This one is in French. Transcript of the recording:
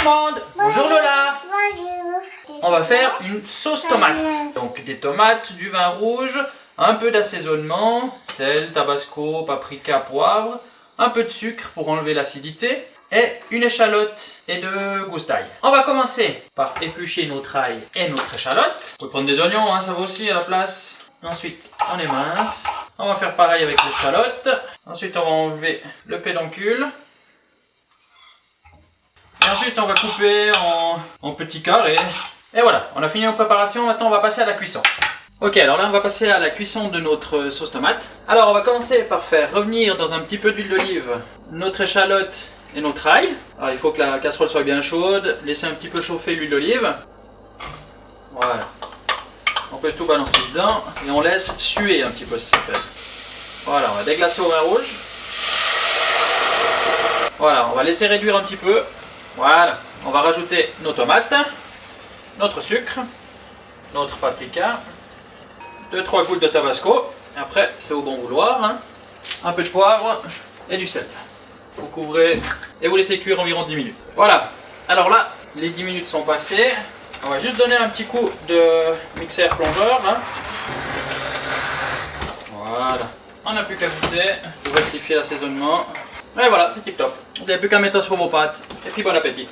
le monde Bonjour Lola Bonjour. On va faire une sauce tomate. Donc des tomates, du vin rouge, un peu d'assaisonnement, sel, tabasco, paprika, poivre, un peu de sucre pour enlever l'acidité et une échalote et deux gousses On va commencer par éplucher notre ail et notre échalote. Vous pouvez prendre des oignons, hein, ça va aussi à la place. Ensuite, on émince. On va faire pareil avec l'échalote. Ensuite, on va enlever le pédoncule. On va couper en, petits carrés. Et voilà, on a fini nos préparations. Maintenant, on va passer à la cuisson. Ok, alors là, on va passer à la cuisson de notre sauce tomate. Alors, on va commencer par faire revenir dans un petit peu d'huile d'olive notre échalote et notre ail. Alors, il faut que la casserole soit bien chaude. Laisser un petit peu chauffer l'huile d'olive. Voilà. On peut tout balancer dedans et on laisse suer un petit peu, ça s'appelle. Voilà, on va déglacer au vin rouge. Voilà, on va laisser réduire un petit peu. Voilà, on va rajouter nos tomates, notre sucre, notre paprika, 2-3 gouttes de tabasco. Après, c'est au bon vouloir. Hein. Un peu de poivre et du sel. Vous couvrez et vous laissez cuire environ 10 minutes. Voilà, alors là, les 10 minutes sont passées. On va juste donner un petit coup de mixeur plongeur. Hein. Voilà. On n'a plus qu'à goûter, rectifier l'assaisonnement. Et voilà, c'est tip top. Vous n'avez plus qu'à mettre ça sur vos pâtes. Et puis bon appétit.